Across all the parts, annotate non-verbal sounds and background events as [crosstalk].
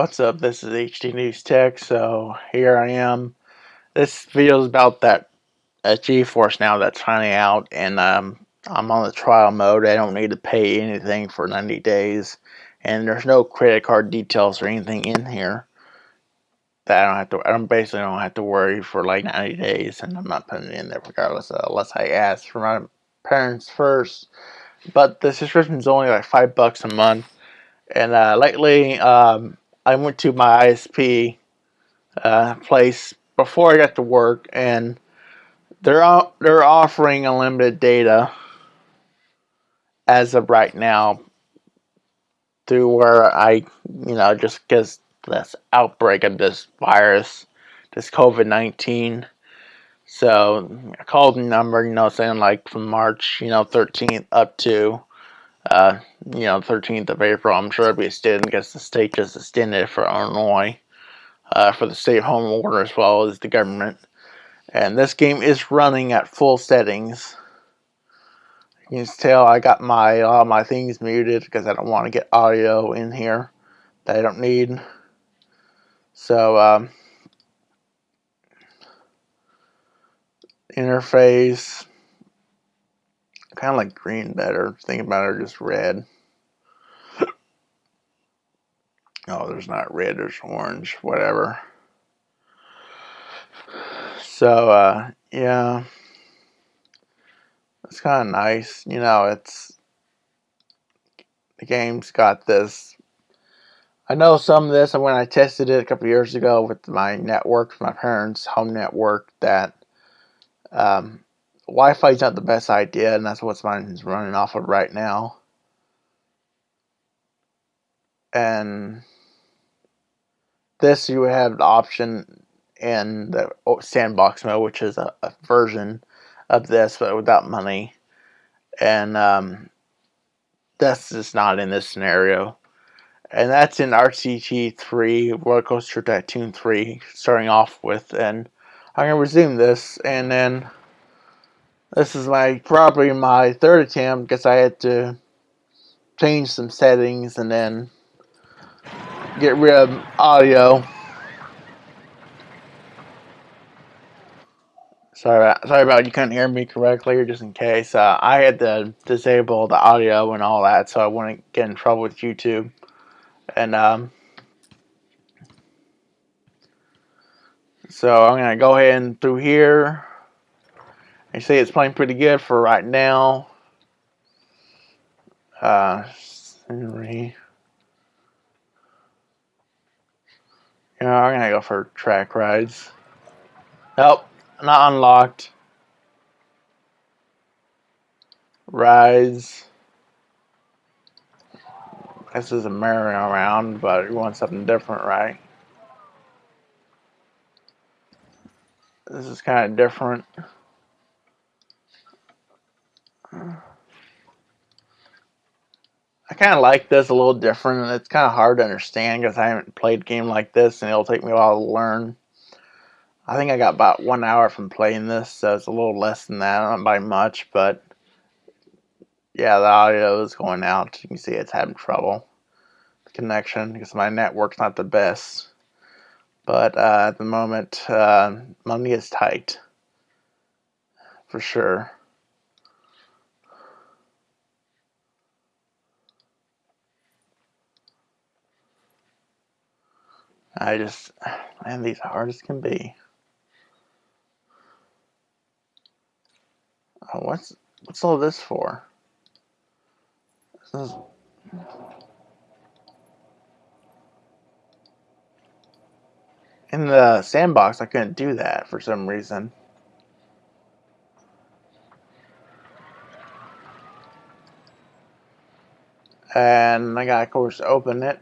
What's up? This is HD News Tech. So here I am. This video is about that uh, GeForce now that's finally out, and um, I'm on the trial mode. I don't need to pay anything for 90 days, and there's no credit card details or anything in here that I don't have to. I don't basically don't have to worry for like 90 days, and I'm not putting it in there regardless, uh, unless I ask for my parents first. But the subscription is only like five bucks a month, and uh, lately. Um, I went to my ISP uh, place before I got to work, and they're they're offering unlimited data as of right now. Through where I, you know, just because this outbreak of this virus, this COVID nineteen. So I called the number, you know, saying like from March, you know, 13th up to uh, you know, 13th of April. I'm sure it'll be extended because the state just extended for Illinois uh, for the state home order as well as the government. And this game is running at full settings. You can tell I got my all my things muted because I don't want to get audio in here that I don't need. So um, interface kind of like green better. Thinking about it, just red. oh, there's not red, there's orange, whatever. So, uh, yeah. It's kind of nice. You know, it's. The game's got this. I know some of this, when I tested it a couple years ago with my network, my parents' home network, that um, Wi-Fi is not the best idea, and that's what mine is running off of right now. And this, you would have the option in the sandbox mode, which is a, a version of this, but without money. And um, that's just not in this scenario. And that's in RCT 3, Roller Coaster Tycoon 3, starting off with. And I'm going to resume this, and then this is my probably my third attempt because I had to change some settings and then get rid of audio. Sorry about, sorry about you couldn't hear me correctly, or just in case. Uh, I had to disable the audio and all that, so I wouldn't get in trouble with YouTube. And um, so I'm gonna go ahead and through here. You say it's playing pretty good for right now. Uh. You I'm gonna go for track rides. Nope, not unlocked. Rides. This is a merry-go-round, but you want something different, right? This is kind of different. I kind of like this a little different, and it's kind of hard to understand because I haven't played a game like this, and it'll take me a while to learn. I think I got about one hour from playing this, so it's a little less than that, not by much, but yeah, the audio is going out. You can see it's having trouble. The connection, because my network's not the best. But uh, at the moment, uh, money is tight, for sure. I just, man, these hard as can be. Oh, what's what's all this for? This is, in the sandbox, I couldn't do that for some reason. And I got, of course, open it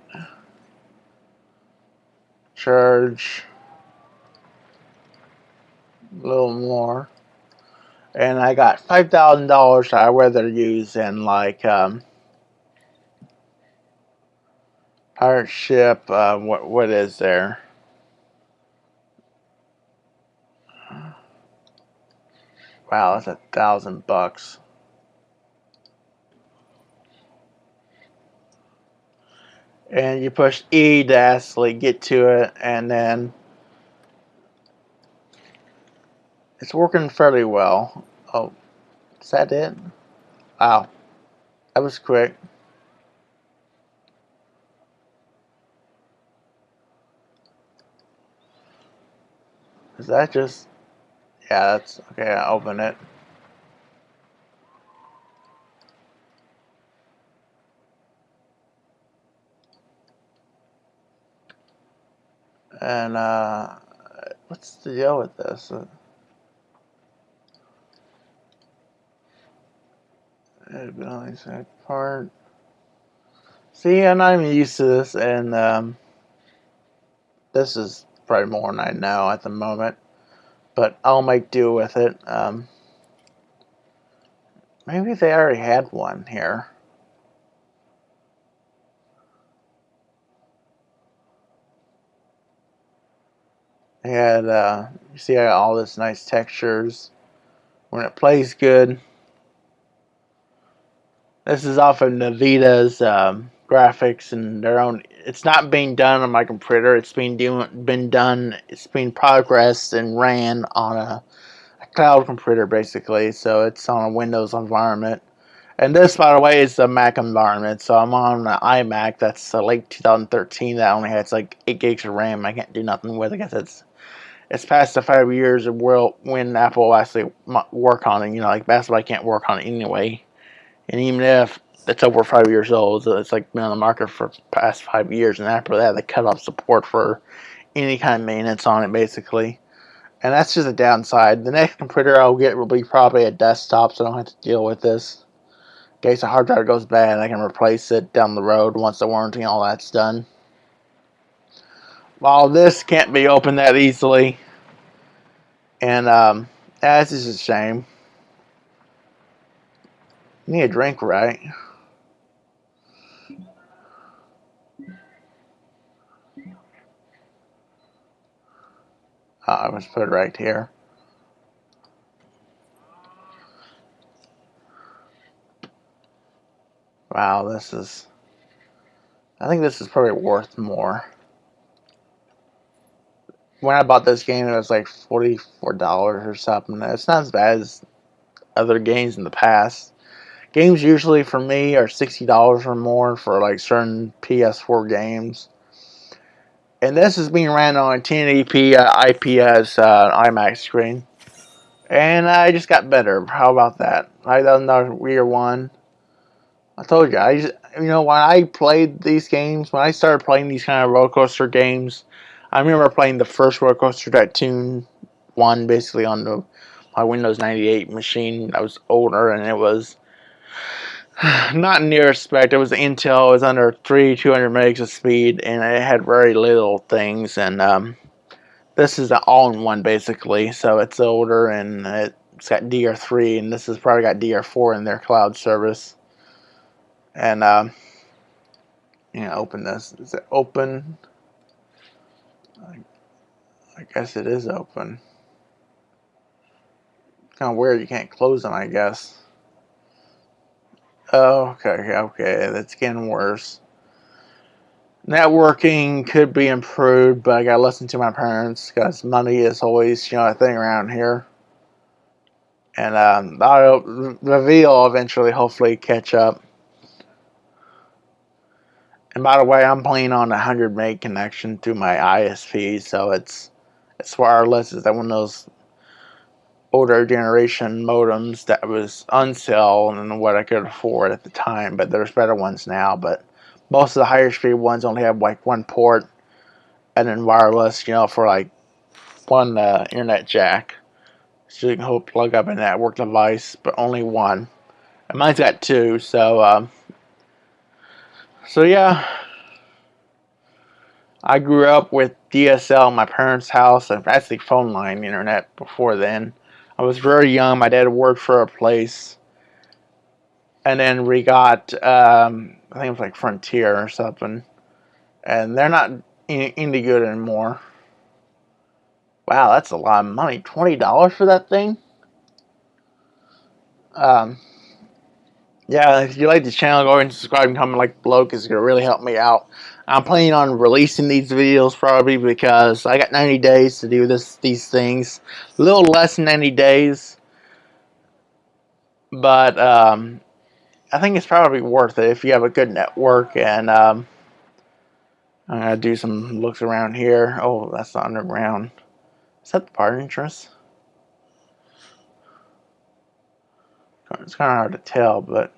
charge a little more. And I got $5,000 I rather use in like um, pirate ship. Uh, what what is there? Wow, that's a thousand bucks. And you push E to actually get to it, and then it's working fairly well. Oh, is that it? Wow, that was quick. Is that just... Yeah, that's... Okay, I open it. And, uh... What's the deal with this? Ability part. See, and I'm used to this, and, um... This is probably more than I know at the moment. But I'll make do with it. Um, maybe they already had one here. Had, uh, you see all this nice textures. When it plays good. This is off of Nvidia's um, graphics and their own. It's not being done on my computer. It's being doing been done. It's being progressed and ran on a, a cloud computer basically. So it's on a Windows environment. And this, by the way, is a Mac environment. So I'm on an iMac that's uh, late 2013 that only has like 8 gigs of RAM. I can't do nothing with it because it's it's past the five years of world when Apple actually work on it. You know, like Buy can't work on it anyway. And even if it's over five years old. It's like been on the market for past five years, and after that, they cut off support for any kind of maintenance on it, basically. And that's just a downside. The next computer I'll get will be probably a desktop, so I don't have to deal with this. In case the hard drive goes bad, I can replace it down the road once the warranty and all that's done. While this can't be opened that easily, and um, that's just a shame. You need a drink, right? Uh, I was put it right here. Wow, this is... I think this is probably worth more. When I bought this game, it was like $44 or something. It's not as bad as other games in the past. Games usually for me are $60 or more for like certain PS4 games and this is being ran on a 1080p uh, IPS uh, iMac screen. And I just got better. How about that? I done the rear one. I told you, I just, you know, when I played these games, when I started playing these kind of roller coaster games, I remember playing the first roller coaster tycoon one basically on the my Windows 98 machine. I was older and it was [sighs] not near spec. It was Intel. It was under three 200 megs of speed, and it had very little things. And um, this is an all-in-one basically. So it's older, and it's got DR3, and this has probably got DR4 in their cloud service. And um, you know, open this. Is it open? I, I guess it is open. Kind of weird. You can't close them. I guess. Oh, okay, okay, that's getting worse. Networking could be improved, but I gotta listen to my parents because money is always, you know, a thing around here. And um, video will eventually, hopefully, catch up. And by the way, I'm playing on a 100 meg connection through my ISP, so it's it's wireless. It's one of those older generation modems that was on sale and what I could afford at the time, but there's better ones now. But most of the higher speed ones only have like one port and then wireless, you know, for like one uh, internet jack. So you can hook plug up a network device, but only one. And mine's got two, so um, so yeah. I grew up with DSL in my parents' house and actually phone line internet before then. I was very young. My dad worked for a place. And then we got, um, I think it was like Frontier or something. And they're not any good anymore. Wow, that's a lot of money. $20 for that thing? Um, yeah, if you like the channel, go ahead and subscribe and comment like below because it's going to really help me out. I'm planning on releasing these videos probably because I got 90 days to do this these things. A little less than 90 days. But um, I think it's probably worth it if you have a good network and um, I'm going to do some looks around here. Oh, that's the underground. Is that the part entrance? It's kind of hard to tell, but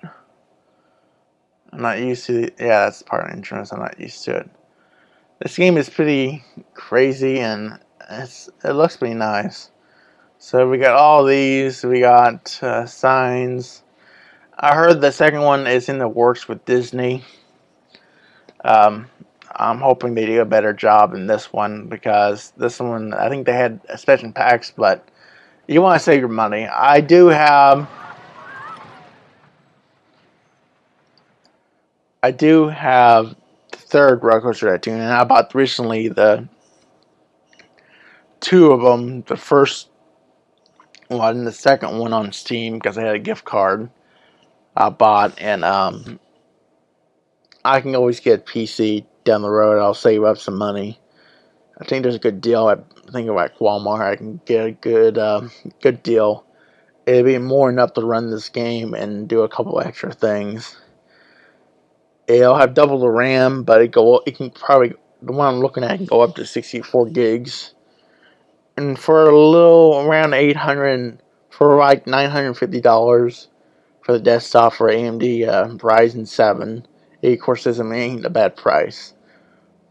I'm not used to it. Yeah, that's part entrance. I'm not used to it. This game is pretty crazy and it's it looks pretty nice. So we got all these. We got uh, signs. I heard the second one is in the works with Disney. Um, I'm hoping they do a better job than this one because this one, I think they had expansion packs, but you want to save your money. I do have I do have the third roller coaster tycoon, and I bought recently the two of them. The first one and the second one on Steam because I had a gift card I bought, and um, I can always get PC down the road. I'll save up some money. I think there's a good deal. I think like Walmart. I can get a good uh, good deal. It'd be more enough to run this game and do a couple extra things. It'll have double the RAM, but it go it can probably the one I'm looking at can go up to 64 gigs. And for a little around 800 for like 950 dollars for the desktop for AMD uh, Ryzen 7, it of course doesn't ain't a bad price.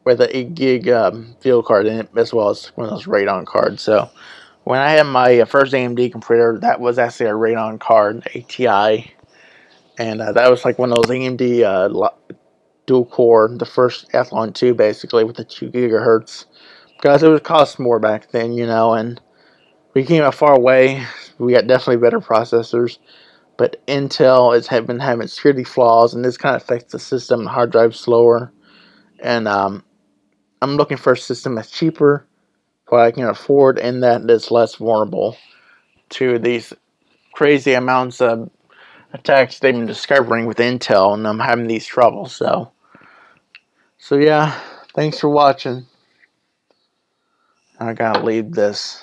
With an 8 gig um, video card in it, as well as one of those Radeon cards. So when I had my uh, first AMD computer, that was actually a Radeon card, ATI and uh, that was like one of those AMD uh, dual core, the first Athlon 2 basically with the 2 gigahertz because it would cost more back then, you know, and we came a far way. We got definitely better processors, but Intel has been having security flaws, and this kind of affects the system. Hard drive slower, and um, I'm looking for a system that's cheaper, what I can afford, and that is less vulnerable to these crazy amounts of attacks they've been discovering with Intel, and I'm having these troubles. So, so yeah, thanks for watching. I gotta leave this.